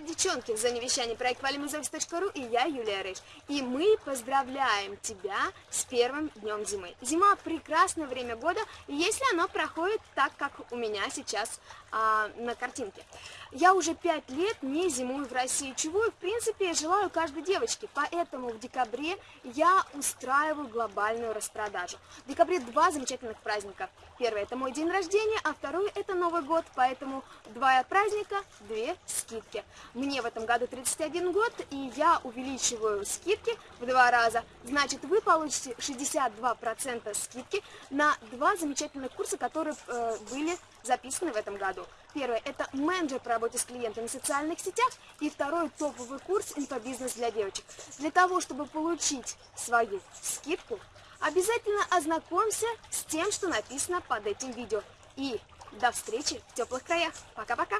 девчонки, в зоне вещания проект valimuzovs.ru и я, Юлия Рыж. И мы поздравляем тебя с первым днем зимы. Зима – прекрасное время года, если оно проходит так, как у меня сейчас а, на картинке. Я уже пять лет не зимую в России, чего и, в принципе, желаю каждой девочке. Поэтому в декабре я устраиваю глобальную распродажу. В декабре два замечательных праздника. Первый – это мой день рождения, а второй – это Новый год. Поэтому два праздника, две скидки. Мне в этом году 31 год, и я увеличиваю скидки в два раза. Значит, вы получите 62% скидки на два замечательных курса, которые э, были записаны в этом году. Первое – это менеджер по работе с клиентами в социальных сетях. И второй – топовый курс «Инфобизнес для девочек». Для того, чтобы получить свою скидку, обязательно ознакомься с тем, что написано под этим видео. И до встречи в теплых краях. Пока-пока!